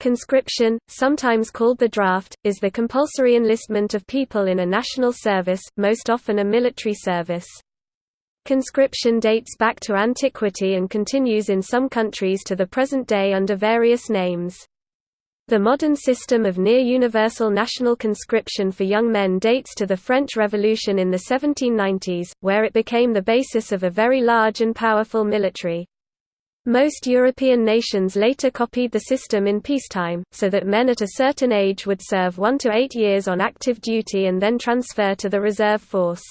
Conscription, sometimes called the draft, is the compulsory enlistment of people in a national service, most often a military service. Conscription dates back to antiquity and continues in some countries to the present day under various names. The modern system of near-universal national conscription for young men dates to the French Revolution in the 1790s, where it became the basis of a very large and powerful military. Most European nations later copied the system in peacetime, so that men at a certain age would serve one to eight years on active duty and then transfer to the reserve force.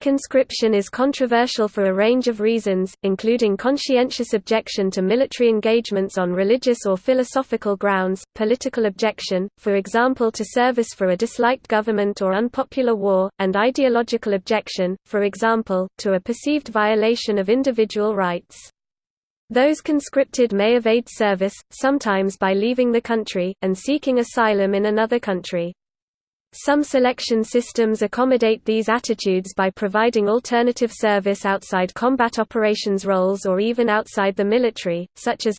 Conscription is controversial for a range of reasons, including conscientious objection to military engagements on religious or philosophical grounds, political objection, for example to service for a disliked government or unpopular war, and ideological objection, for example, to a perceived violation of individual rights. Those conscripted may evade service, sometimes by leaving the country, and seeking asylum in another country. Some selection systems accommodate these attitudes by providing alternative service outside combat operations roles or even outside the military, such as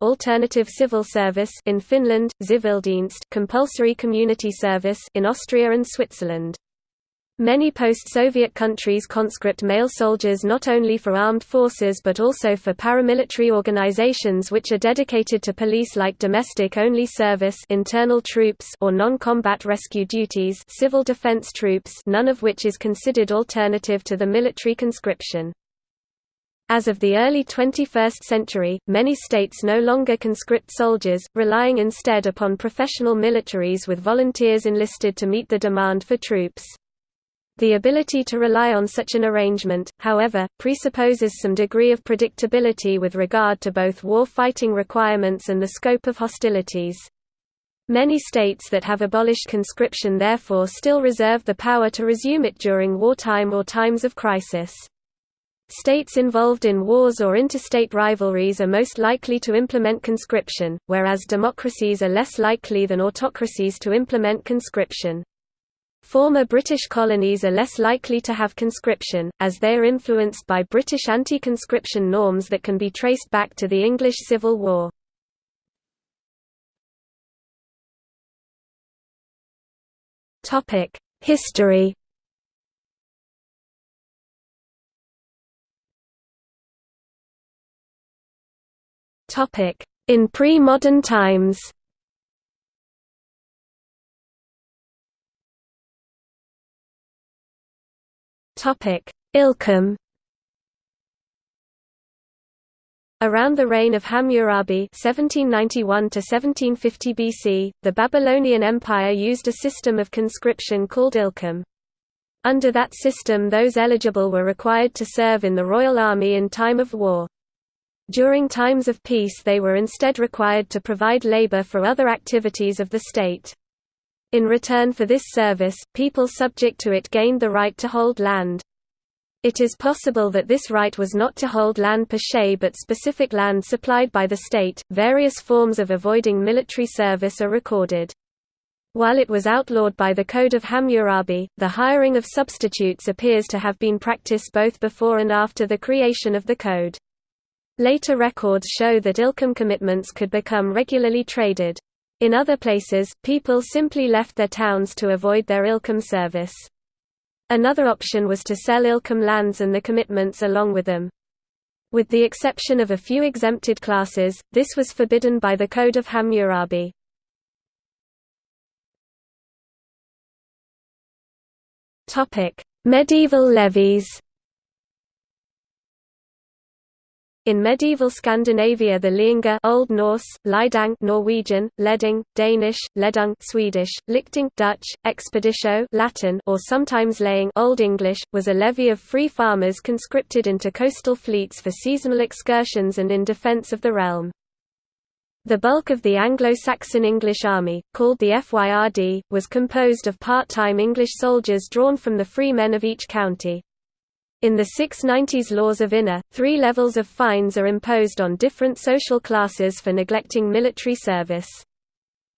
alternative civil service in Finland, Zivildienst compulsory community service in Austria and Switzerland. Many post-Soviet countries conscript male soldiers not only for armed forces but also for paramilitary organizations which are dedicated to police-like domestic-only service internal troops or non-combat rescue duties civil defense troops none of which is considered alternative to the military conscription. As of the early 21st century, many states no longer conscript soldiers, relying instead upon professional militaries with volunteers enlisted to meet the demand for troops. The ability to rely on such an arrangement, however, presupposes some degree of predictability with regard to both war fighting requirements and the scope of hostilities. Many states that have abolished conscription therefore still reserve the power to resume it during wartime or times of crisis. States involved in wars or interstate rivalries are most likely to implement conscription, whereas democracies are less likely than autocracies to implement conscription. Former British colonies are less likely to have conscription, as they are influenced by British anti-conscription norms that can be traced back to the English Civil War. History In pre-modern times Ilkum Around the reign of Hammurabi (1791–1750 BC), the Babylonian Empire used a system of conscription called Ilkum. Under that system those eligible were required to serve in the royal army in time of war. During times of peace they were instead required to provide labor for other activities of the state. In return for this service, people subject to it gained the right to hold land. It is possible that this right was not to hold land per se but specific land supplied by the state. Various forms of avoiding military service are recorded. While it was outlawed by the Code of Hammurabi, the hiring of substitutes appears to have been practiced both before and after the creation of the code. Later records show that Ilkum commitments could become regularly traded. In other places, people simply left their towns to avoid their Ilkum service. Another option was to sell Ilkum lands and the commitments along with them. With the exception of a few exempted classes, this was forbidden by the Code of Hammurabi. Medieval levies In medieval Scandinavia the Leanga Old Norse, Lidang Norwegian, Leding, Danish, Ledung Swedish, Lichting Dutch, Expeditio Latin or sometimes laying Old English, was a levy of free farmers conscripted into coastal fleets for seasonal excursions and in defence of the realm. The bulk of the Anglo-Saxon English army, called the FYRD, was composed of part-time English soldiers drawn from the free men of each county. In the 690s laws of Ine, three levels of fines are imposed on different social classes for neglecting military service.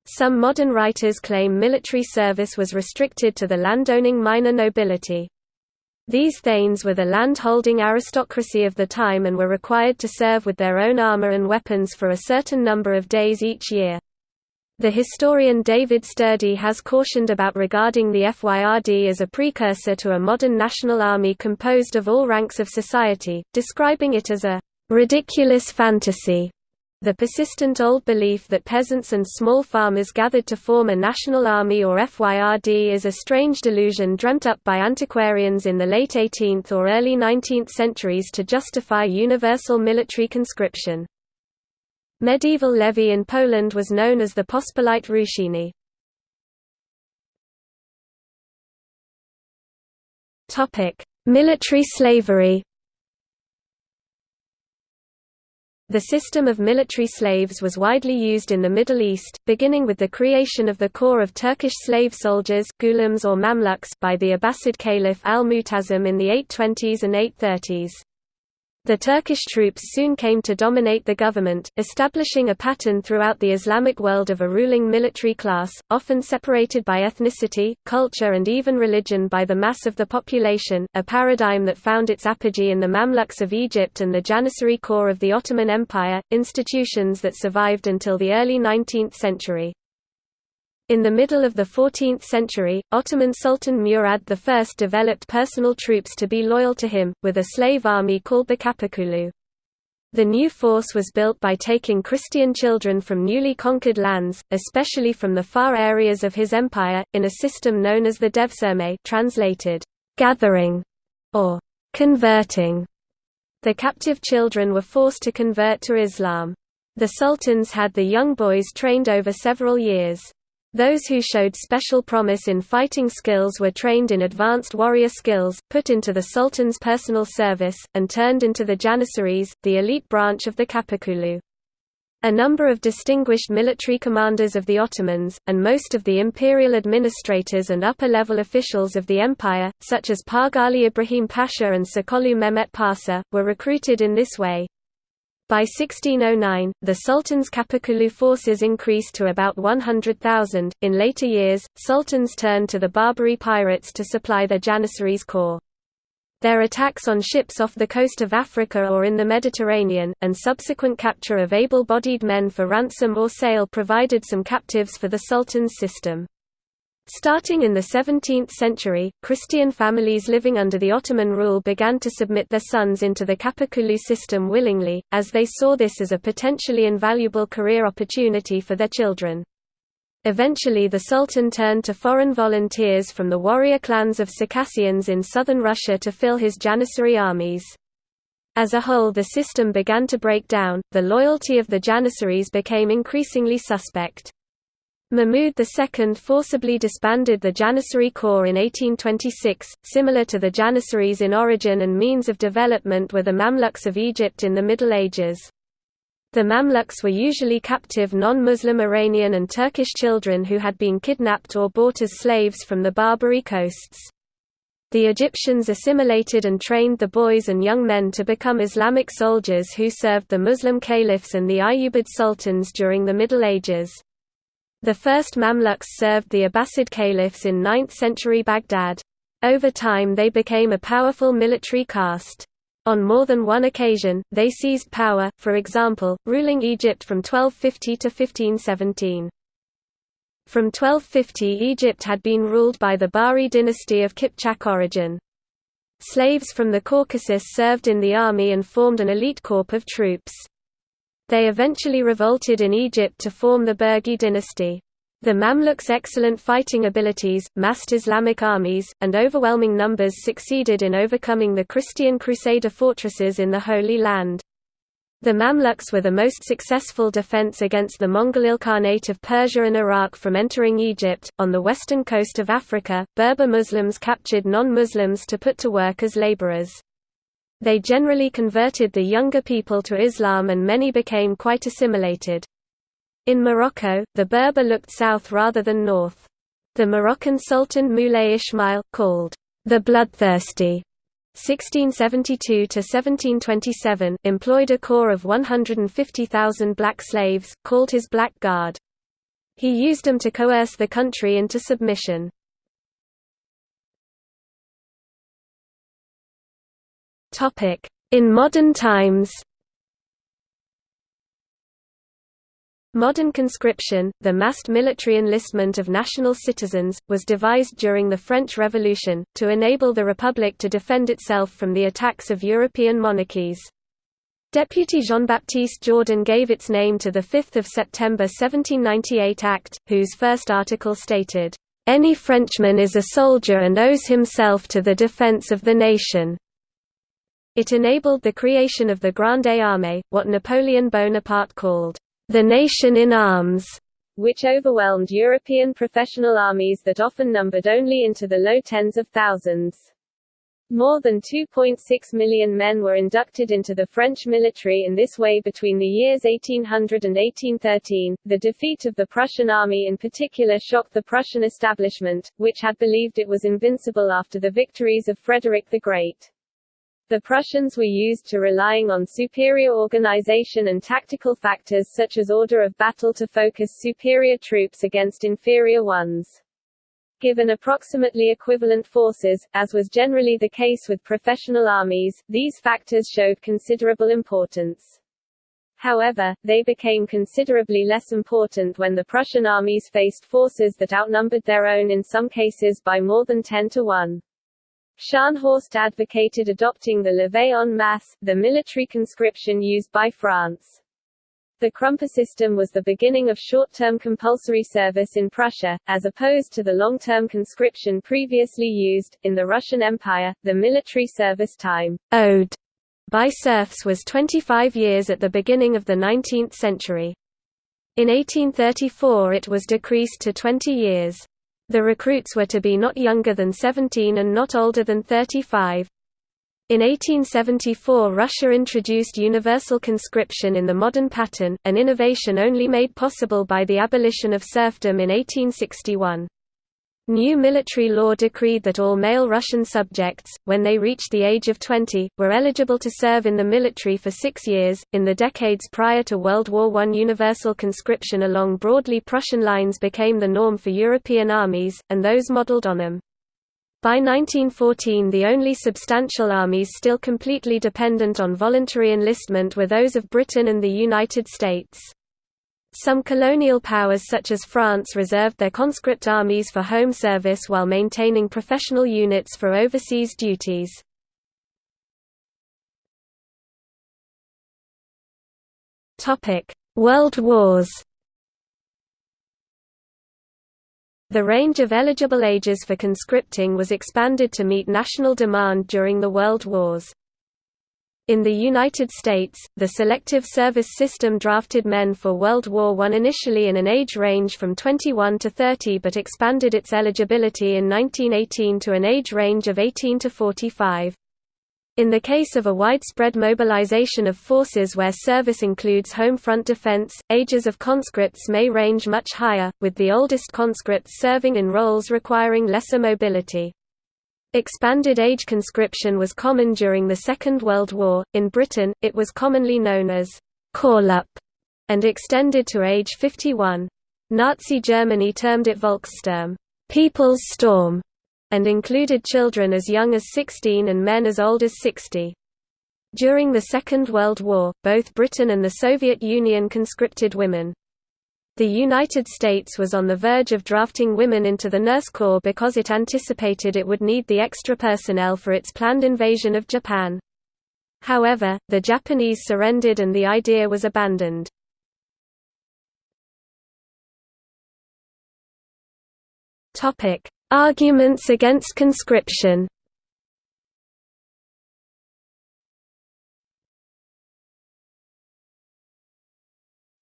Some modern writers claim military service was restricted to the landowning minor nobility. These thanes were the land-holding aristocracy of the time and were required to serve with their own armor and weapons for a certain number of days each year. The historian David Sturdy has cautioned about regarding the FYRD as a precursor to a modern national army composed of all ranks of society, describing it as a ridiculous fantasy. The persistent old belief that peasants and small farmers gathered to form a national army or FYRD is a strange delusion dreamt up by antiquarians in the late 18th or early 19th centuries to justify universal military conscription. Medieval levy in Poland was known as the Pospolite Ruszenie. Military slavery The system of military slaves was widely used in the Middle East, beginning with the creation of the corps of Turkish slave soldiers or by the Abbasid Caliph al-Mu'tasim in the 820s and 830s. The Turkish troops soon came to dominate the government, establishing a pattern throughout the Islamic world of a ruling military class, often separated by ethnicity, culture and even religion by the mass of the population, a paradigm that found its apogee in the Mamluks of Egypt and the Janissary Corps of the Ottoman Empire, institutions that survived until the early 19th century. In the middle of the 14th century, Ottoman Sultan Murad I developed personal troops to be loyal to him, with a slave army called the Kapakulu. The new force was built by taking Christian children from newly conquered lands, especially from the far areas of his empire, in a system known as the Devşirme translated, gathering, or converting. The captive children were forced to convert to Islam. The sultans had the young boys trained over several years. Those who showed special promise in fighting skills were trained in advanced warrior skills, put into the sultan's personal service, and turned into the Janissaries, the elite branch of the Kapakulu. A number of distinguished military commanders of the Ottomans, and most of the imperial administrators and upper-level officials of the empire, such as Pargali Ibrahim Pasha and Sokollu Mehmet Pasha, were recruited in this way. By 1609, the Sultan's Kapakulu forces increased to about 100,000. In later years, sultans turned to the Barbary pirates to supply their Janissaries corps. Their attacks on ships off the coast of Africa or in the Mediterranean, and subsequent capture of able-bodied men for ransom or sale provided some captives for the Sultan's system. Starting in the 17th century, Christian families living under the Ottoman rule began to submit their sons into the Kapakulu system willingly, as they saw this as a potentially invaluable career opportunity for their children. Eventually the Sultan turned to foreign volunteers from the warrior clans of Circassians in southern Russia to fill his Janissary armies. As a whole the system began to break down, the loyalty of the Janissaries became increasingly suspect. Mahmud II forcibly disbanded the Janissary Corps in 1826, similar to the Janissaries in origin and means of development were the Mamluks of Egypt in the Middle Ages. The Mamluks were usually captive non-Muslim Iranian and Turkish children who had been kidnapped or bought as slaves from the Barbary coasts. The Egyptians assimilated and trained the boys and young men to become Islamic soldiers who served the Muslim caliphs and the Ayyubid sultans during the Middle Ages. The first Mamluks served the Abbasid caliphs in 9th-century Baghdad. Over time they became a powerful military caste. On more than one occasion, they seized power, for example, ruling Egypt from 1250 to 1517. From 1250 Egypt had been ruled by the Bahri dynasty of Kipchak origin. Slaves from the Caucasus served in the army and formed an elite corps of troops. They eventually revolted in Egypt to form the Burji dynasty. The Mamluks' excellent fighting abilities, massed Islamic armies, and overwhelming numbers succeeded in overcoming the Christian Crusader fortresses in the Holy Land. The Mamluks were the most successful defense against the Mongol Ilkhanate of Persia and Iraq from entering Egypt. On the western coast of Africa, Berber Muslims captured non Muslims to put to work as laborers. They generally converted the younger people to Islam and many became quite assimilated. In Morocco, the Berber looked south rather than north. The Moroccan Sultan Moulay Ismail, called the Bloodthirsty, 1672–1727, employed a corps of 150,000 black slaves, called his Black Guard. He used them to coerce the country into submission. In modern times Modern conscription, the massed military enlistment of national citizens, was devised during the French Revolution, to enable the Republic to defend itself from the attacks of European monarchies. Deputy Jean-Baptiste Jourdan gave its name to the 5 September 1798 Act, whose first article stated, "...any Frenchman is a soldier and owes himself to the defence of the nation." It enabled the creation of the Grande Armée, what Napoleon Bonaparte called, the nation in arms, which overwhelmed European professional armies that often numbered only into the low tens of thousands. More than 2.6 million men were inducted into the French military in this way between the years 1800 and 1813. The defeat of the Prussian army in particular shocked the Prussian establishment, which had believed it was invincible after the victories of Frederick the Great. The Prussians were used to relying on superior organization and tactical factors such as order of battle to focus superior troops against inferior ones. Given approximately equivalent forces, as was generally the case with professional armies, these factors showed considerable importance. However, they became considerably less important when the Prussian armies faced forces that outnumbered their own in some cases by more than 10 to 1. Scharnhorst advocated adopting the levée en masse, the military conscription used by France. The Krümper system was the beginning of short-term compulsory service in Prussia, as opposed to the long-term conscription previously used. In the Russian Empire, the military service time owed by serfs was 25 years at the beginning of the 19th century. In 1834 it was decreased to 20 years. The recruits were to be not younger than 17 and not older than 35. In 1874 Russia introduced universal conscription in the modern pattern, an innovation only made possible by the abolition of serfdom in 1861. New military law decreed that all male Russian subjects, when they reached the age of 20, were eligible to serve in the military for six years. In the decades prior to World War I, universal conscription along broadly Prussian lines became the norm for European armies, and those modelled on them. By 1914 the only substantial armies still completely dependent on voluntary enlistment were those of Britain and the United States. Some colonial powers such as France reserved their conscript armies for home service while maintaining professional units for overseas duties. World Wars The range of eligible ages for conscripting was expanded to meet national demand during the World Wars. In the United States, the Selective Service System drafted men for World War I initially in an age range from 21 to 30 but expanded its eligibility in 1918 to an age range of 18 to 45. In the case of a widespread mobilization of forces where service includes home front defense, ages of conscripts may range much higher, with the oldest conscripts serving in roles requiring lesser mobility. Expanded age conscription was common during the Second World War. In Britain, it was commonly known as call-up and extended to age 51. Nazi Germany termed it Volkssturm, People's Storm, and included children as young as 16 and men as old as 60. During the Second World War, both Britain and the Soviet Union conscripted women. The United States was on the verge of drafting women into the Nurse Corps because it anticipated it would need the extra personnel for its planned invasion of Japan. However, the Japanese surrendered and the idea was abandoned. Arguments against conscription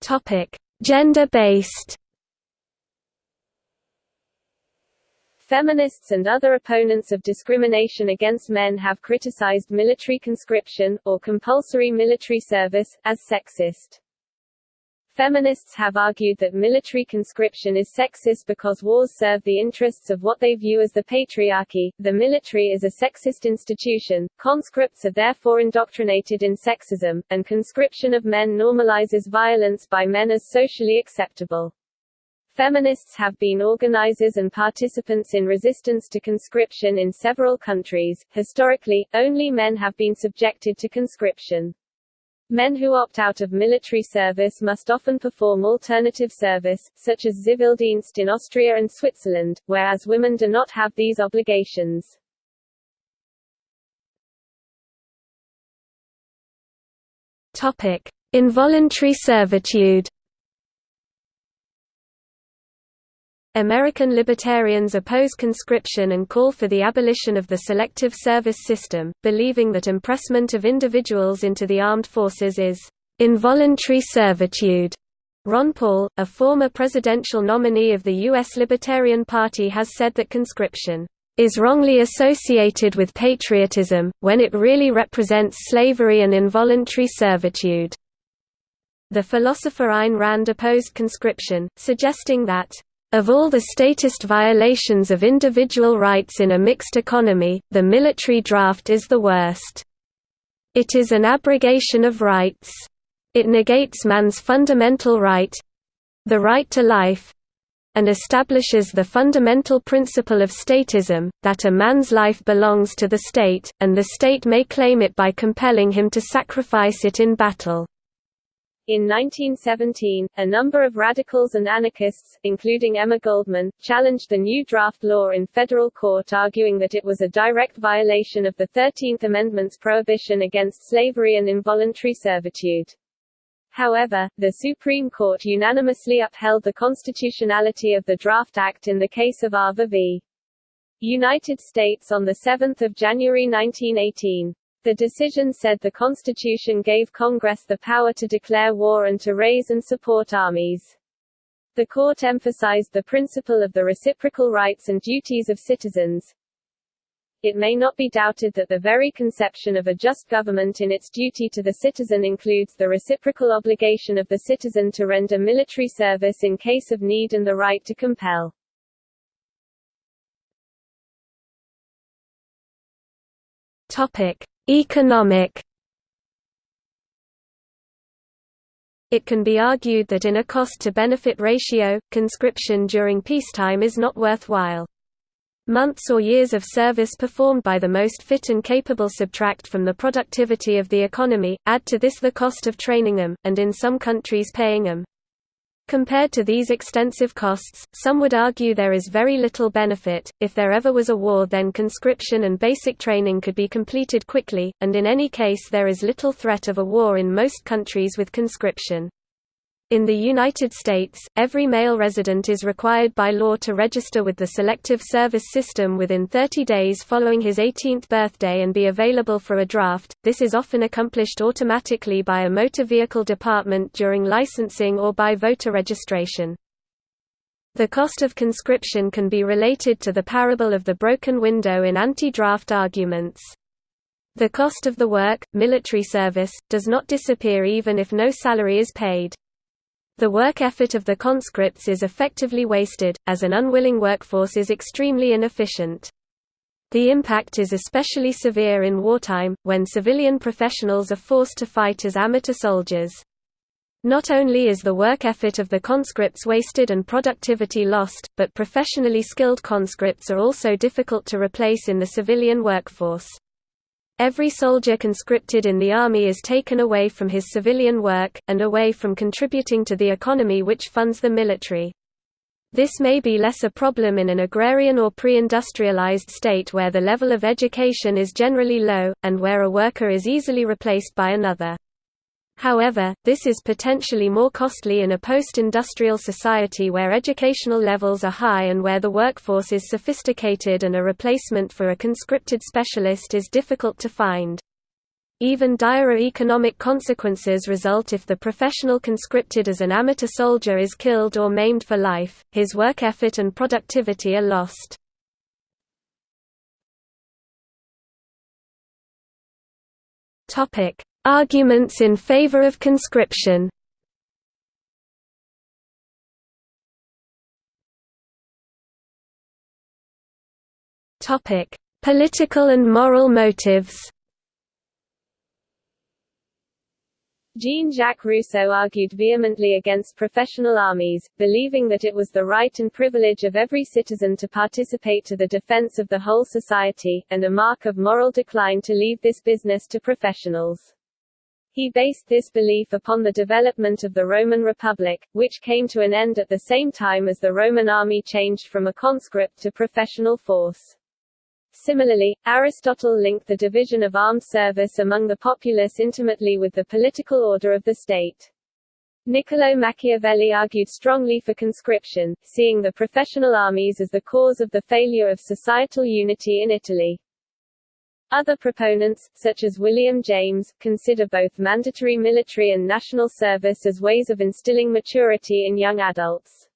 Topic: Gender-based Feminists and other opponents of discrimination against men have criticized military conscription, or compulsory military service, as sexist. Feminists have argued that military conscription is sexist because wars serve the interests of what they view as the patriarchy. The military is a sexist institution, conscripts are therefore indoctrinated in sexism, and conscription of men normalizes violence by men as socially acceptable. Feminists have been organizers and participants in resistance to conscription in several countries. Historically, only men have been subjected to conscription. Men who opt out of military service must often perform alternative service, such as Zivildienst in Austria and Switzerland, whereas women do not have these obligations. Topic: Involuntary servitude. American libertarians oppose conscription and call for the abolition of the selective service system, believing that impressment of individuals into the armed forces is involuntary servitude. Ron Paul, a former presidential nominee of the U.S. Libertarian Party has said that conscription is wrongly associated with patriotism, when it really represents slavery and involuntary servitude. The philosopher Ayn Rand opposed conscription, suggesting that of all the statist violations of individual rights in a mixed economy, the military draft is the worst. It is an abrogation of rights. It negates man's fundamental right—the right to life—and establishes the fundamental principle of statism, that a man's life belongs to the state, and the state may claim it by compelling him to sacrifice it in battle. In 1917, a number of radicals and anarchists, including Emma Goldman, challenged the new draft law in federal court arguing that it was a direct violation of the Thirteenth Amendment's prohibition against slavery and involuntary servitude. However, the Supreme Court unanimously upheld the constitutionality of the Draft Act in the case of Arver v. United States on 7 January 1918. The decision said the Constitution gave Congress the power to declare war and to raise and support armies. The court emphasized the principle of the reciprocal rights and duties of citizens. It may not be doubted that the very conception of a just government in its duty to the citizen includes the reciprocal obligation of the citizen to render military service in case of need and the right to compel. Topic: Economic It can be argued that in a cost-to-benefit ratio, conscription during peacetime is not worthwhile. Months or years of service performed by the most fit and capable subtract from the productivity of the economy, add to this the cost of training them, and in some countries paying them. Compared to these extensive costs, some would argue there is very little benefit. If there ever was a war, then conscription and basic training could be completed quickly, and in any case, there is little threat of a war in most countries with conscription. In the United States, every male resident is required by law to register with the Selective Service System within 30 days following his 18th birthday and be available for a draft. This is often accomplished automatically by a motor vehicle department during licensing or by voter registration. The cost of conscription can be related to the parable of the broken window in anti-draft arguments. The cost of the work, military service, does not disappear even if no salary is paid. The work effort of the conscripts is effectively wasted, as an unwilling workforce is extremely inefficient. The impact is especially severe in wartime, when civilian professionals are forced to fight as amateur soldiers. Not only is the work effort of the conscripts wasted and productivity lost, but professionally skilled conscripts are also difficult to replace in the civilian workforce. Every soldier conscripted in the army is taken away from his civilian work, and away from contributing to the economy which funds the military. This may be less a problem in an agrarian or pre-industrialized state where the level of education is generally low, and where a worker is easily replaced by another. However, this is potentially more costly in a post-industrial society where educational levels are high and where the workforce is sophisticated and a replacement for a conscripted specialist is difficult to find. Even dire economic consequences result if the professional conscripted as an amateur soldier is killed or maimed for life, his work effort and productivity are lost. Topic: Arguments in favor of conscription Political and moral motives Jean-Jacques Rousseau argued vehemently against professional armies, believing that it was the right and privilege of every citizen to participate to the defense of the whole society, and a mark of moral decline to leave this business to professionals. He based this belief upon the development of the Roman Republic, which came to an end at the same time as the Roman army changed from a conscript to professional force. Similarly, Aristotle linked the division of armed service among the populace intimately with the political order of the state. Niccolo Machiavelli argued strongly for conscription, seeing the professional armies as the cause of the failure of societal unity in Italy. Other proponents, such as William James, consider both mandatory military and national service as ways of instilling maturity in young adults.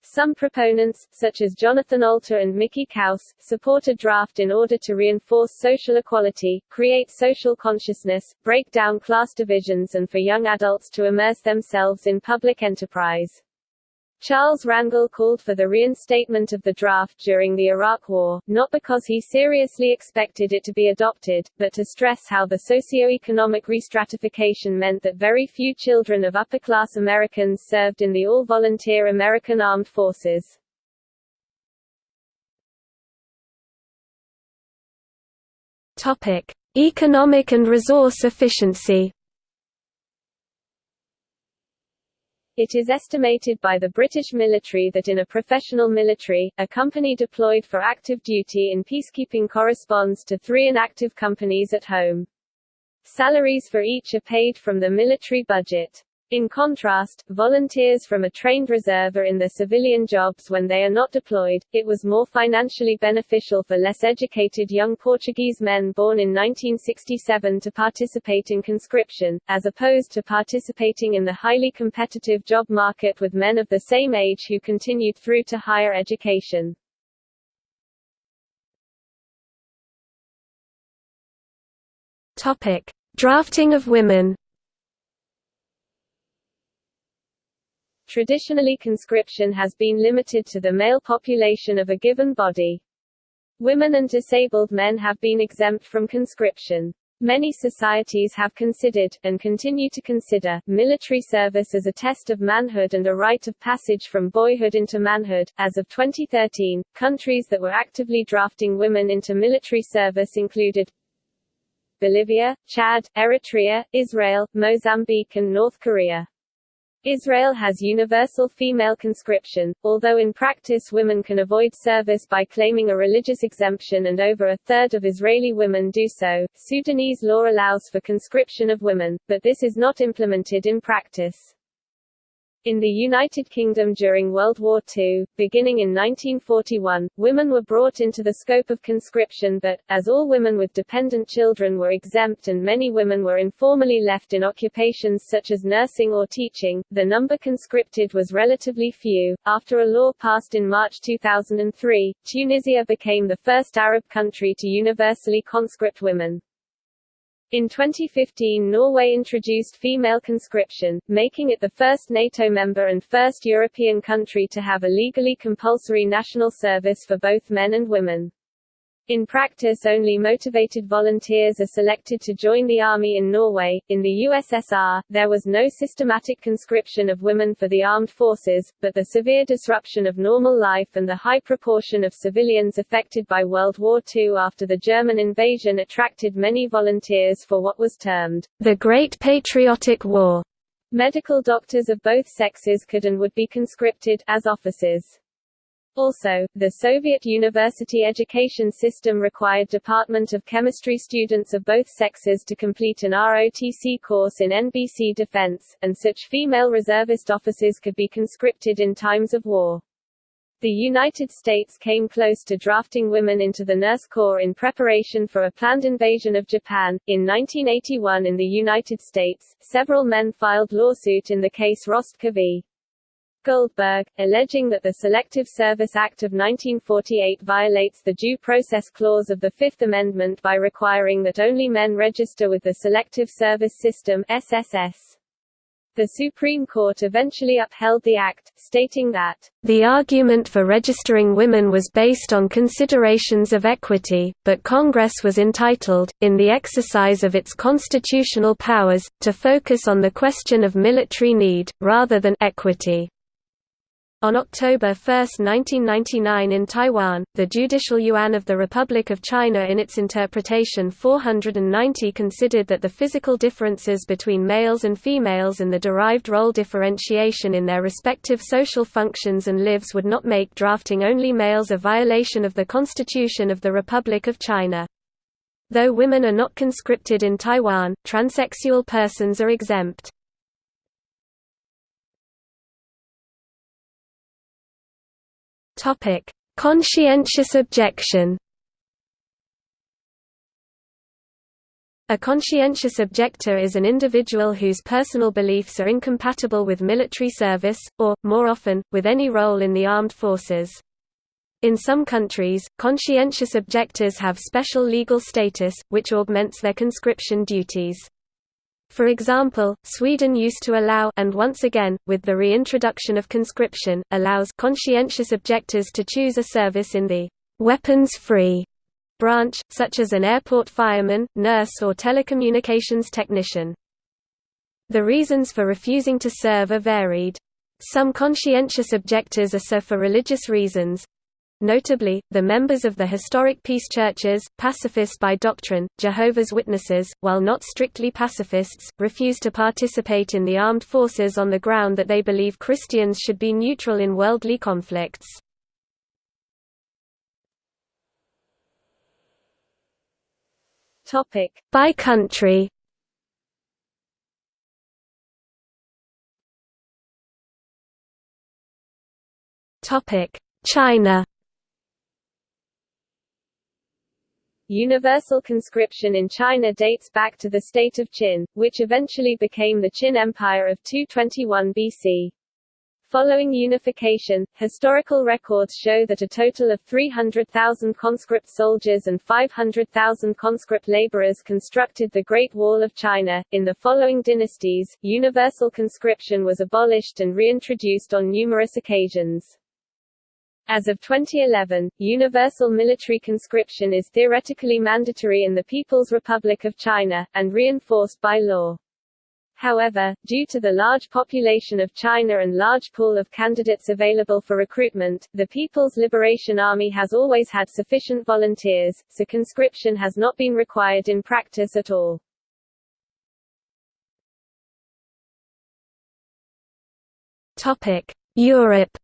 Some proponents, such as Jonathan Alter and Mickey Kaus, support a draft in order to reinforce social equality, create social consciousness, break down class divisions and for young adults to immerse themselves in public enterprise. Charles Rangel called for the reinstatement of the draft during the Iraq War, not because he seriously expected it to be adopted, but to stress how the socio-economic restratification meant that very few children of upper-class Americans served in the all-volunteer American Armed Forces. Topic: Economic and resource efficiency. It is estimated by the British military that in a professional military, a company deployed for active duty in peacekeeping corresponds to three inactive companies at home. Salaries for each are paid from the military budget. In contrast, volunteers from a trained reserve are in their civilian jobs when they are not deployed. It was more financially beneficial for less educated young Portuguese men born in 1967 to participate in conscription, as opposed to participating in the highly competitive job market with men of the same age who continued through to higher education. Topic: Drafting of women. Traditionally conscription has been limited to the male population of a given body. Women and disabled men have been exempt from conscription. Many societies have considered, and continue to consider, military service as a test of manhood and a rite of passage from boyhood into manhood. As of 2013, countries that were actively drafting women into military service included Bolivia, Chad, Eritrea, Israel, Mozambique and North Korea. Israel has universal female conscription, although in practice women can avoid service by claiming a religious exemption and over a third of Israeli women do so. Sudanese law allows for conscription of women, but this is not implemented in practice. In the United Kingdom during World War II, beginning in 1941, women were brought into the scope of conscription but, as all women with dependent children were exempt and many women were informally left in occupations such as nursing or teaching, the number conscripted was relatively few. After a law passed in March 2003, Tunisia became the first Arab country to universally conscript women. In 2015 Norway introduced female conscription, making it the first NATO member and first European country to have a legally compulsory national service for both men and women. In practice only motivated volunteers are selected to join the army in Norway. In the USSR, there was no systematic conscription of women for the armed forces, but the severe disruption of normal life and the high proportion of civilians affected by World War II after the German invasion attracted many volunteers for what was termed the Great Patriotic War. Medical doctors of both sexes could and would be conscripted as officers. Also, the Soviet university education system required Department of Chemistry students of both sexes to complete an ROTC course in NBC defense, and such female reservist officers could be conscripted in times of war. The United States came close to drafting women into the Nurse Corps in preparation for a planned invasion of Japan. In 1981 in the United States, several men filed lawsuit in the case Rostker v. Goldberg, alleging that the Selective Service Act of 1948 violates the Due Process Clause of the Fifth Amendment by requiring that only men register with the Selective Service System SSS. The Supreme Court eventually upheld the act, stating that, "...the argument for registering women was based on considerations of equity, but Congress was entitled, in the exercise of its constitutional powers, to focus on the question of military need, rather than equity." On October 1, 1999 in Taiwan, the Judicial Yuan of the Republic of China in its interpretation 490 considered that the physical differences between males and females and the derived role differentiation in their respective social functions and lives would not make drafting only males a violation of the Constitution of the Republic of China. Though women are not conscripted in Taiwan, transsexual persons are exempt. Topic: Conscientious objection. A conscientious objector is an individual whose personal beliefs are incompatible with military service, or, more often, with any role in the armed forces. In some countries, conscientious objectors have special legal status, which augments their conscription duties. For example, Sweden used to allow and once again, with the reintroduction of conscription, allows conscientious objectors to choose a service in the «weapons-free» branch, such as an airport fireman, nurse or telecommunications technician. The reasons for refusing to serve are varied. Some conscientious objectors are so for religious reasons, Notably, the members of the historic peace churches, pacifist by doctrine, Jehovah's Witnesses, while not strictly pacifists, refuse to participate in the armed forces on the ground that they believe Christians should be neutral in worldly conflicts. By country. China Universal conscription in China dates back to the state of Qin, which eventually became the Qin Empire of 221 BC. Following unification, historical records show that a total of 300,000 conscript soldiers and 500,000 conscript laborers constructed the Great Wall of China. In the following dynasties, universal conscription was abolished and reintroduced on numerous occasions. As of 2011, universal military conscription is theoretically mandatory in the People's Republic of China, and reinforced by law. However, due to the large population of China and large pool of candidates available for recruitment, the People's Liberation Army has always had sufficient volunteers, so conscription has not been required in practice at all. Europe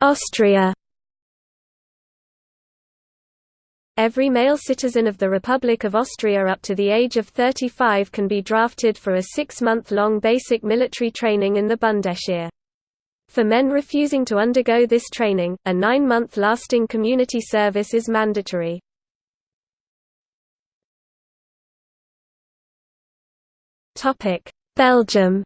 Austria Every male citizen of the Republic of Austria up to the age of 35 can be drafted for a six-month-long basic military training in the Bundesheer. For men refusing to undergo this training, a nine-month lasting community service is mandatory. Belgium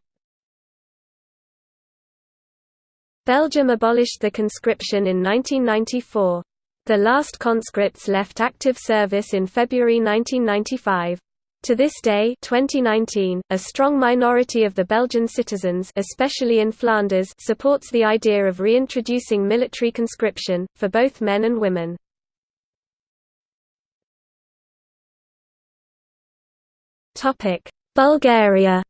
Belgium abolished the conscription in 1994. The last conscripts left active service in February 1995. To this day 2019, a strong minority of the Belgian citizens especially in Flanders supports the idea of reintroducing military conscription, for both men and women. Bulgaria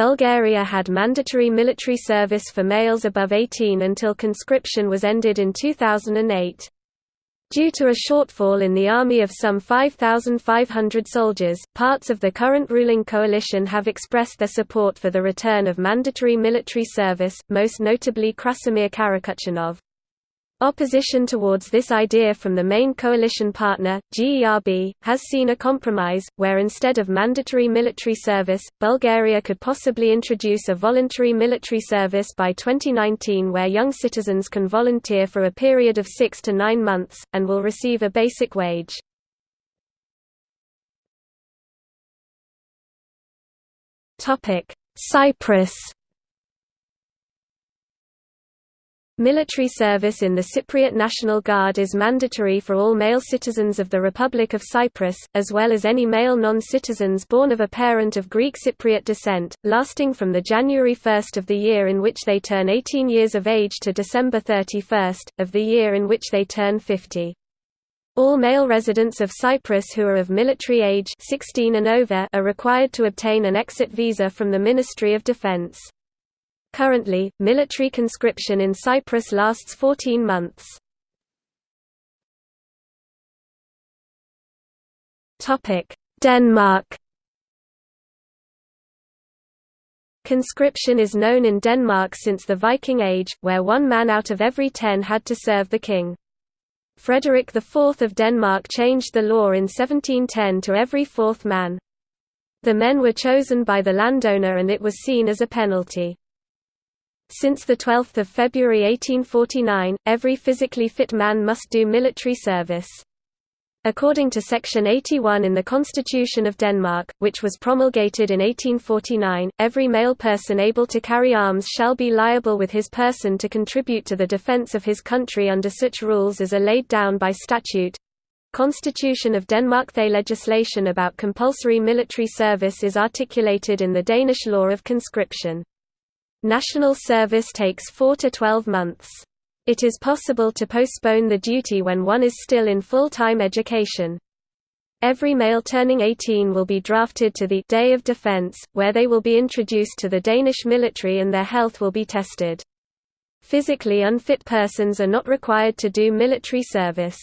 Bulgaria had mandatory military service for males above 18 until conscription was ended in 2008. Due to a shortfall in the army of some 5,500 soldiers, parts of the current ruling coalition have expressed their support for the return of mandatory military service, most notably Krasimir Karakachanov. Opposition towards this idea from the main coalition partner, GERB, has seen a compromise, where instead of mandatory military service, Bulgaria could possibly introduce a voluntary military service by 2019 where young citizens can volunteer for a period of six to nine months, and will receive a basic wage. Cyprus Military service in the Cypriot National Guard is mandatory for all male citizens of the Republic of Cyprus, as well as any male non-citizens born of a parent of Greek Cypriot descent, lasting from the January 1 of the year in which they turn 18 years of age to December 31, of the year in which they turn 50. All male residents of Cyprus who are of military age 16 and over are required to obtain an exit visa from the Ministry of Defense. Currently, military conscription in Cyprus lasts 14 months. Denmark Conscription is known in Denmark since the Viking Age, where one man out of every ten had to serve the king. Frederick IV of Denmark changed the law in 1710 to every fourth man. The men were chosen by the landowner and it was seen as a penalty. Since 12 February 1849, every physically fit man must do military service. According to Section 81 in the Constitution of Denmark, which was promulgated in 1849, every male person able to carry arms shall be liable with his person to contribute to the defence of his country under such rules as are laid down by statute. Constitution of Denmark The legislation about compulsory military service is articulated in the Danish law of conscription. National service takes 4 to 12 months. It is possible to postpone the duty when one is still in full-time education. Every male turning 18 will be drafted to the Day of Defense, where they will be introduced to the Danish military and their health will be tested. Physically unfit persons are not required to do military service.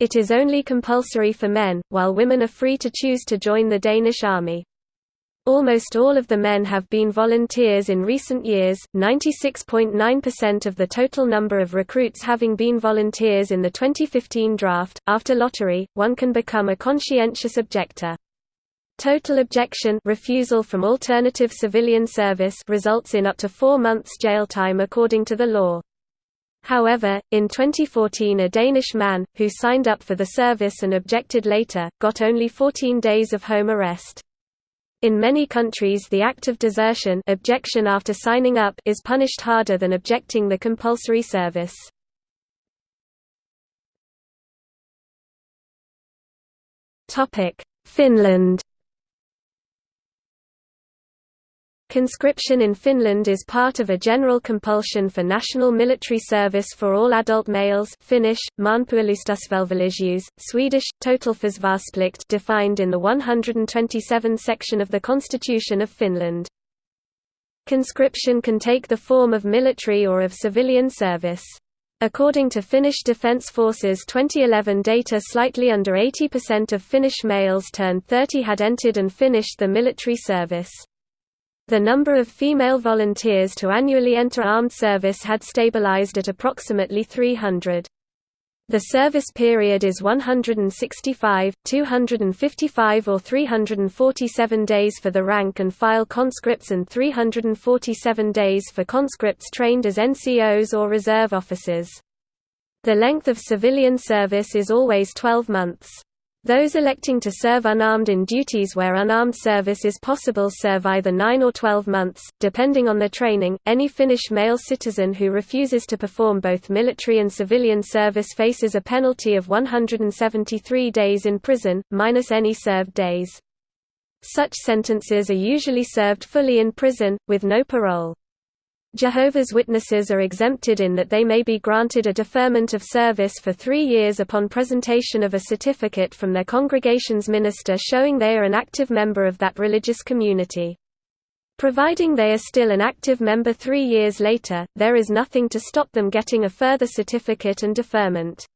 It is only compulsory for men, while women are free to choose to join the Danish army. Almost all of the men have been volunteers in recent years, 96.9% of the total number of recruits having been volunteers in the 2015 draft. After lottery, one can become a conscientious objector. Total objection refusal from alternative civilian service results in up to four months jail time according to the law. However, in 2014 a Danish man, who signed up for the service and objected later, got only 14 days of home arrest. In many countries the act of desertion objection after signing up is punished harder than objecting the compulsory service. Finland Conscription in Finland is part of a general compulsion for national military service for all adult males Finnish, Swedish, totalförsvarsplikt defined in the 127 section of the Constitution of Finland. Conscription can take the form of military or of civilian service. According to Finnish Defence Forces 2011 data slightly under 80% of Finnish males turned 30 had entered and finished the military service. The number of female volunteers to annually enter armed service had stabilized at approximately 300. The service period is 165, 255 or 347 days for the rank and file conscripts and 347 days for conscripts trained as NCOs or reserve officers. The length of civilian service is always 12 months. Those electing to serve unarmed in duties where unarmed service is possible serve either 9 or 12 months, depending on their training. Any Finnish male citizen who refuses to perform both military and civilian service faces a penalty of 173 days in prison, minus any served days. Such sentences are usually served fully in prison, with no parole. Jehovah's Witnesses are exempted in that they may be granted a deferment of service for three years upon presentation of a certificate from their congregation's minister showing they are an active member of that religious community. Providing they are still an active member three years later, there is nothing to stop them getting a further certificate and deferment.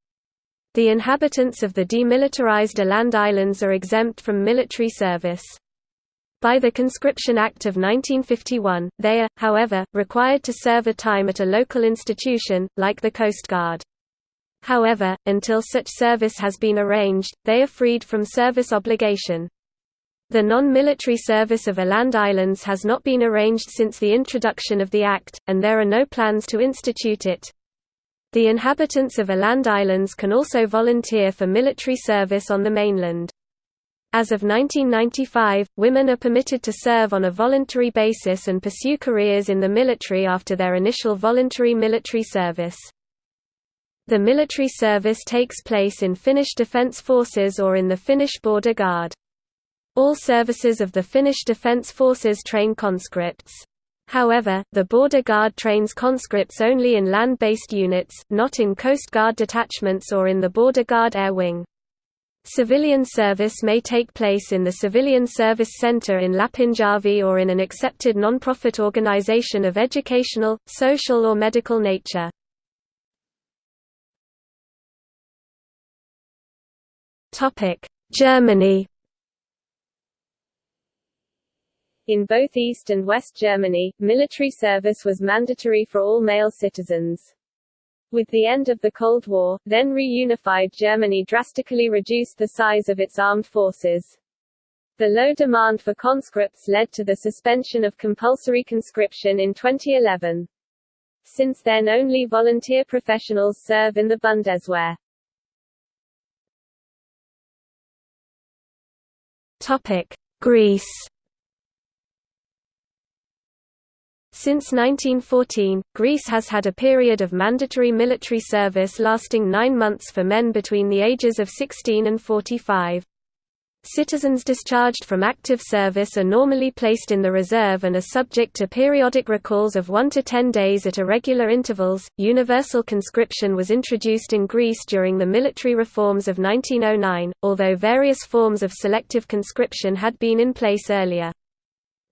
The inhabitants of the demilitarized Åland Islands are exempt from military service. By the Conscription Act of 1951, they are, however, required to serve a time at a local institution, like the Coast Guard. However, until such service has been arranged, they are freed from service obligation. The non-military service of Åland Islands has not been arranged since the introduction of the Act, and there are no plans to institute it. The inhabitants of Åland Islands can also volunteer for military service on the mainland. As of 1995, women are permitted to serve on a voluntary basis and pursue careers in the military after their initial voluntary military service. The military service takes place in Finnish Defence Forces or in the Finnish Border Guard. All services of the Finnish Defence Forces train conscripts. However, the Border Guard trains conscripts only in land-based units, not in Coast Guard detachments or in the Border Guard Air Wing. Civilian service may take place in the Civilian Service Center in Lapinjärvi or in an accepted non-profit organization of educational, social or medical nature. Germany In both East and West Germany, military service was mandatory for all male citizens. With the end of the Cold War, then reunified Germany drastically reduced the size of its armed forces. The low demand for conscripts led to the suspension of compulsory conscription in 2011. Since then only volunteer professionals serve in the Bundeswehr. Topic: Greece Since 1914, Greece has had a period of mandatory military service lasting nine months for men between the ages of 16 and 45. Citizens discharged from active service are normally placed in the reserve and are subject to periodic recalls of 1 to 10 days at irregular intervals. Universal conscription was introduced in Greece during the military reforms of 1909, although various forms of selective conscription had been in place earlier.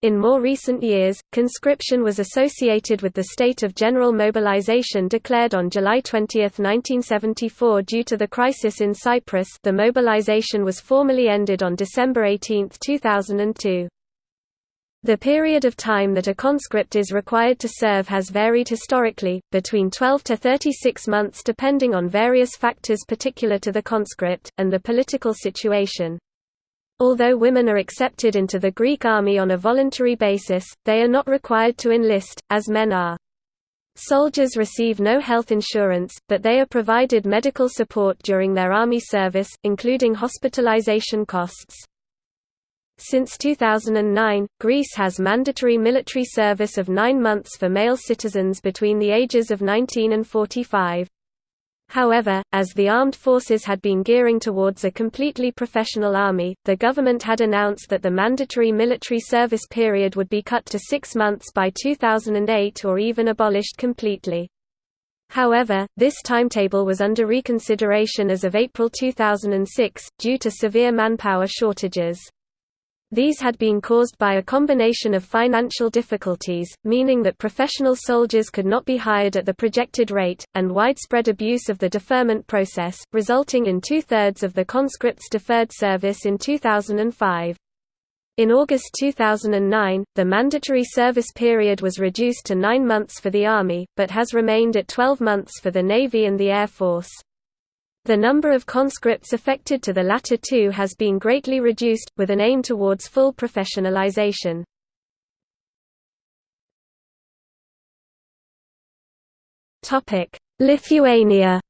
In more recent years, conscription was associated with the state of general mobilization declared on July 20, 1974 due to the crisis in Cyprus the mobilization was formally ended on December 18, 2002. The period of time that a conscript is required to serve has varied historically, between 12 to 36 months depending on various factors particular to the conscript, and the political situation. Although women are accepted into the Greek army on a voluntary basis, they are not required to enlist, as men are. Soldiers receive no health insurance, but they are provided medical support during their army service, including hospitalization costs. Since 2009, Greece has mandatory military service of nine months for male citizens between the ages of 19 and 45. However, as the armed forces had been gearing towards a completely professional army, the government had announced that the mandatory military service period would be cut to six months by 2008 or even abolished completely. However, this timetable was under reconsideration as of April 2006, due to severe manpower shortages. These had been caused by a combination of financial difficulties, meaning that professional soldiers could not be hired at the projected rate, and widespread abuse of the deferment process, resulting in two-thirds of the conscripts deferred service in 2005. In August 2009, the mandatory service period was reduced to nine months for the Army, but has remained at 12 months for the Navy and the Air Force. The number of conscripts affected to the latter two has been greatly reduced, with an aim towards full professionalization. Lithuania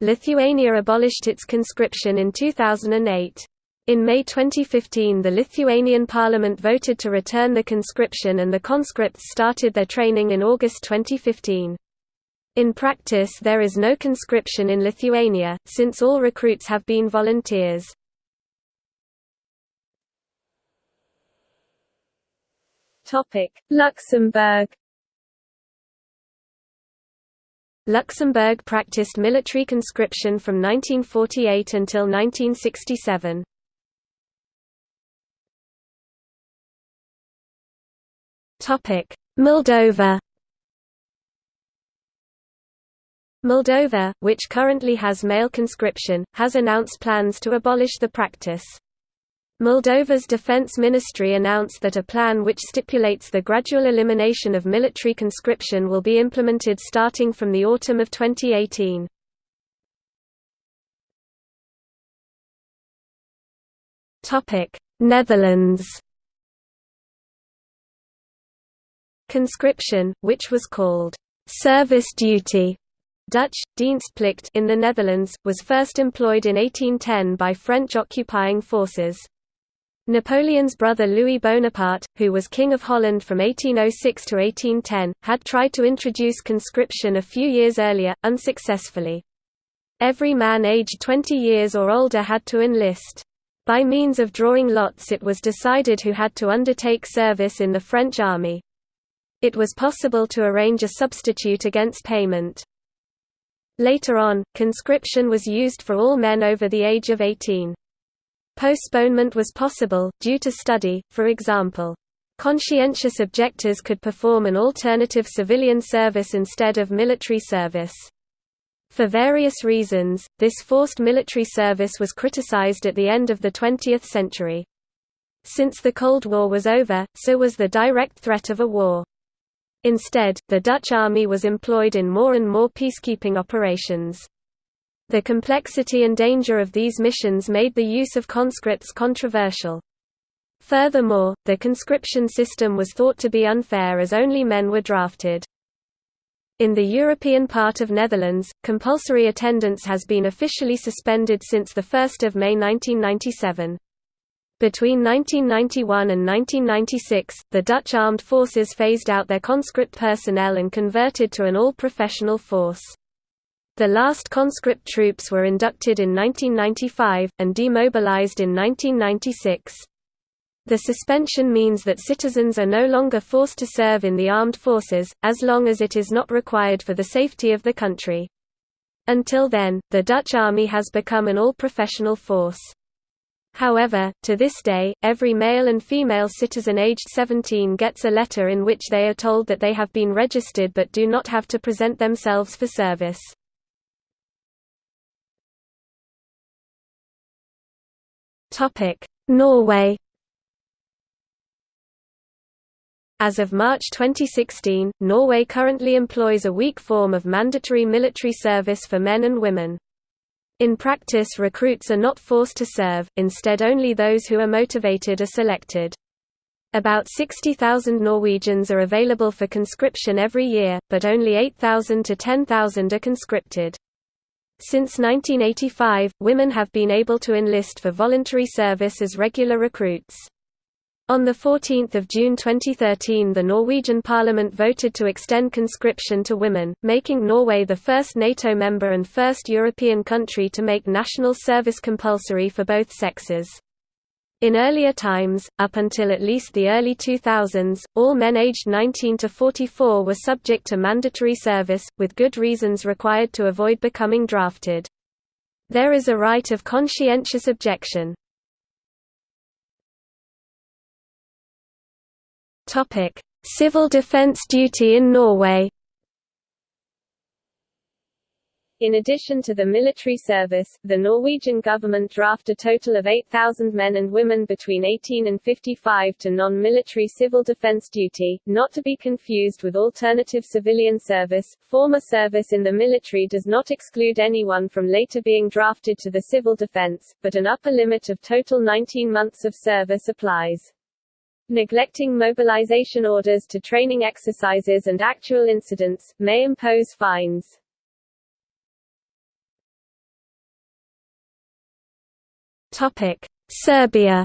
Lithuania abolished its conscription in 2008. In May 2015 the Lithuanian parliament voted to return the conscription and the conscripts started their training in August 2015. In practice there is no conscription in Lithuania, since all recruits have been volunteers. Luxembourg Luxembourg practiced military conscription from 1948 until 1967. Moldova Moldova, which currently has male conscription, has announced plans to abolish the practice. Moldova's defense ministry announced that a plan which stipulates the gradual elimination of military conscription will be implemented starting from the autumn of 2018. Netherlands Conscription, which was called service duty Dutch, dienstplicht in the Netherlands, was first employed in 1810 by French occupying forces. Napoleon's brother Louis Bonaparte, who was King of Holland from 1806 to 1810, had tried to introduce conscription a few years earlier, unsuccessfully. Every man aged 20 years or older had to enlist. By means of drawing lots it was decided who had to undertake service in the French army. It was possible to arrange a substitute against payment. Later on, conscription was used for all men over the age of 18. Postponement was possible, due to study, for example. Conscientious objectors could perform an alternative civilian service instead of military service. For various reasons, this forced military service was criticized at the end of the 20th century. Since the Cold War was over, so was the direct threat of a war. Instead, the Dutch army was employed in more and more peacekeeping operations. The complexity and danger of these missions made the use of conscripts controversial. Furthermore, the conscription system was thought to be unfair as only men were drafted. In the European part of Netherlands, compulsory attendance has been officially suspended since 1 May 1997. Between 1991 and 1996, the Dutch armed forces phased out their conscript personnel and converted to an all-professional force. The last conscript troops were inducted in 1995, and demobilized in 1996. The suspension means that citizens are no longer forced to serve in the armed forces, as long as it is not required for the safety of the country. Until then, the Dutch army has become an all-professional force. However, to this day, every male and female citizen aged 17 gets a letter in which they are told that they have been registered but do not have to present themselves for service. Norway As of March 2016, Norway currently employs a weak form of mandatory military service for men and women. In practice recruits are not forced to serve, instead only those who are motivated are selected. About 60,000 Norwegians are available for conscription every year, but only 8,000 to 10,000 are conscripted. Since 1985, women have been able to enlist for voluntary service as regular recruits. On 14 June 2013 the Norwegian parliament voted to extend conscription to women, making Norway the first NATO member and first European country to make national service compulsory for both sexes. In earlier times, up until at least the early 2000s, all men aged 19 to 44 were subject to mandatory service, with good reasons required to avoid becoming drafted. There is a right of conscientious objection. Topic: Civil defense duty in Norway. In addition to the military service, the Norwegian government draft a total of 8,000 men and women between 18 and 55 to non-military civil defense duty, not to be confused with alternative civilian service. Former service in the military does not exclude anyone from later being drafted to the civil defense, but an upper limit of total 19 months of service applies. Neglecting mobilization orders to training exercises and actual incidents, may impose fines. Topic. Serbia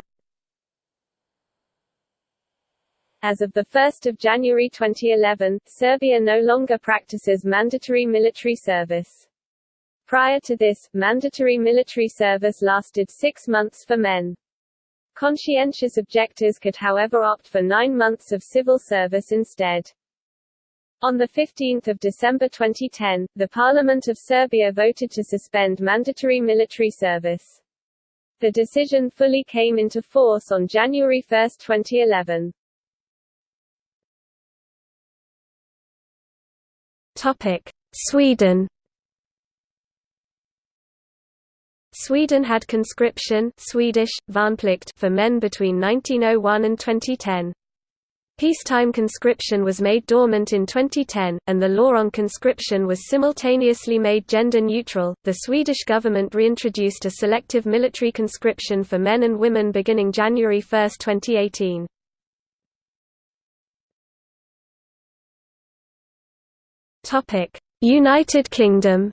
As of 1 January 2011, Serbia no longer practices mandatory military service. Prior to this, mandatory military service lasted six months for men. Conscientious objectors could however opt for nine months of civil service instead. On 15 December 2010, the Parliament of Serbia voted to suspend mandatory military service. The decision fully came into force on January 1, 2011. Topic: Sweden Sweden had conscription Swedish, for men between 1901 and 2010. Peacetime conscription was made dormant in 2010, and the law on conscription was simultaneously made gender neutral. The Swedish government reintroduced a selective military conscription for men and women beginning January 1, 2018. Topic: United Kingdom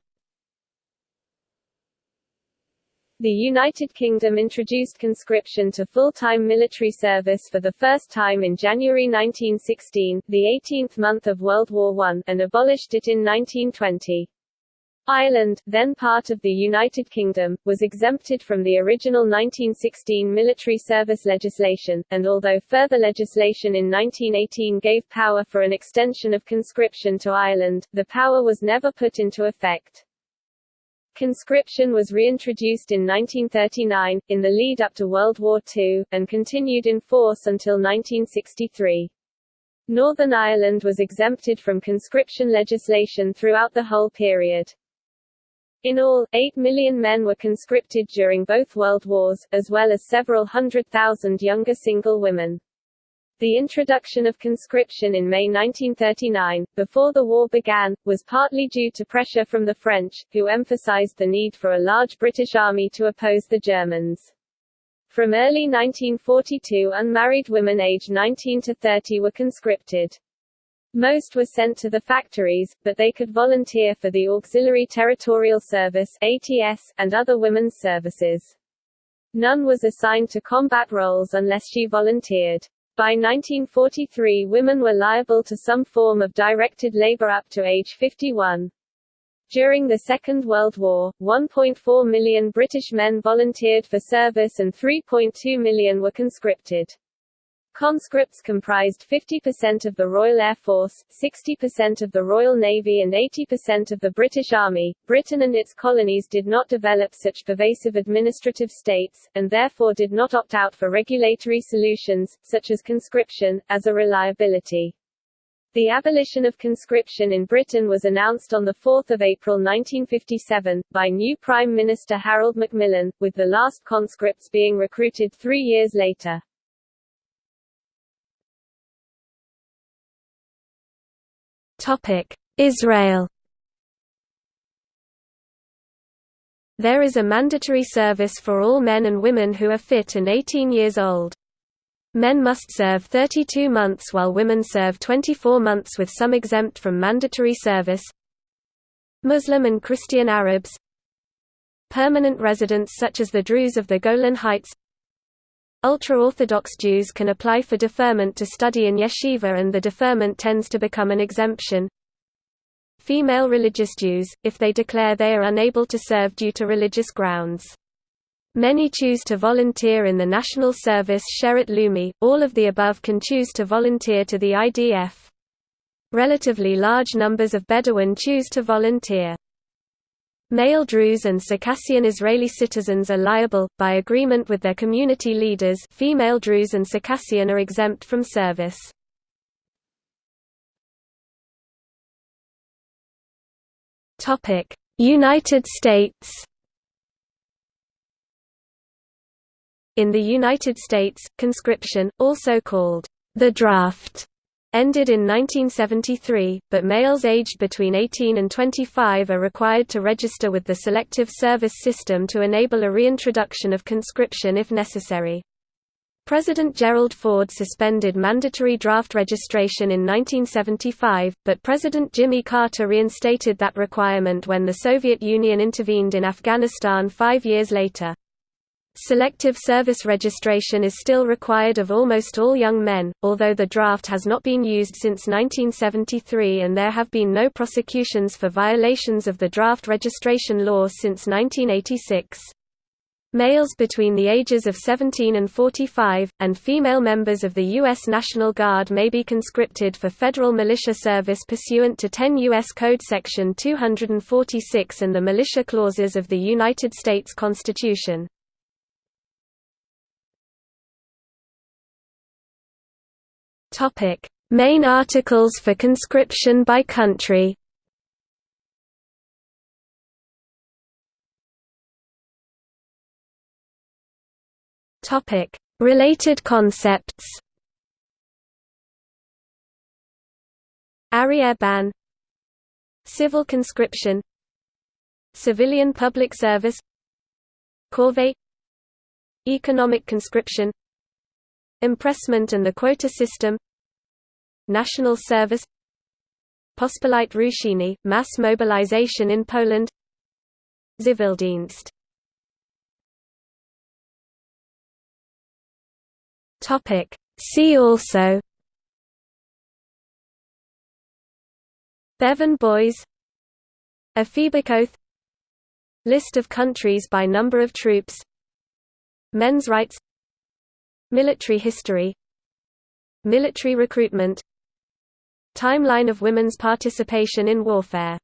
The United Kingdom introduced conscription to full-time military service for the first time in January 1916, the 18th month of World War I, and abolished it in 1920. Ireland, then part of the United Kingdom, was exempted from the original 1916 military service legislation, and although further legislation in 1918 gave power for an extension of conscription to Ireland, the power was never put into effect. Conscription was reintroduced in 1939, in the lead-up to World War II, and continued in force until 1963. Northern Ireland was exempted from conscription legislation throughout the whole period. In all, 8 million men were conscripted during both World Wars, as well as several hundred thousand younger single women. The introduction of conscription in May 1939, before the war began, was partly due to pressure from the French, who emphasized the need for a large British army to oppose the Germans. From early 1942 unmarried women aged 19 to 30 were conscripted. Most were sent to the factories, but they could volunteer for the Auxiliary Territorial Service ATS, and other women's services. None was assigned to combat roles unless she volunteered. By 1943 women were liable to some form of directed labor up to age 51. During the Second World War, 1.4 million British men volunteered for service and 3.2 million were conscripted. Conscripts comprised 50% of the Royal Air Force, 60% of the Royal Navy and 80% of the British Army. Britain and its colonies did not develop such pervasive administrative states, and therefore did not opt out for regulatory solutions, such as conscription, as a reliability. The abolition of conscription in Britain was announced on 4 April 1957, by new Prime Minister Harold Macmillan, with the last conscripts being recruited three years later. Israel There is a mandatory service for all men and women who are fit and 18 years old. Men must serve 32 months while women serve 24 months with some exempt from mandatory service. Muslim and Christian Arabs Permanent residents such as the Druze of the Golan Heights Ultra-Orthodox Jews can apply for deferment to study in yeshiva and the deferment tends to become an exemption. Female religious Jews, if they declare they are unable to serve due to religious grounds. Many choose to volunteer in the National Service Sherut Leumi, all of the above can choose to volunteer to the IDF. Relatively large numbers of Bedouin choose to volunteer. Male Druze and Circassian Israeli citizens are liable, by agreement with their community leaders female Druze and Circassian are exempt from service. United States In the United States, conscription, also called the draft, ended in 1973, but males aged between 18 and 25 are required to register with the Selective Service System to enable a reintroduction of conscription if necessary. President Gerald Ford suspended mandatory draft registration in 1975, but President Jimmy Carter reinstated that requirement when the Soviet Union intervened in Afghanistan five years later. Selective service registration is still required of almost all young men, although the draft has not been used since 1973 and there have been no prosecutions for violations of the draft registration law since 1986. Males between the ages of 17 and 45, and female members of the U.S. National Guard may be conscripted for federal militia service pursuant to 10 U.S. Code Section 246 and the militia clauses of the United States Constitution. Topic: Main articles for conscription by country. Topic: Related concepts. Arriere ban. Civil conscription. Civilian public service. Corvée. Economic conscription Impressment and the quota system National service Pospolite Ruszenie, mass mobilization in Poland Zivildienst See also Bevan Boys Ephebic Oath, List of countries by number of troops Men's rights Military history Military recruitment Timeline of women's participation in warfare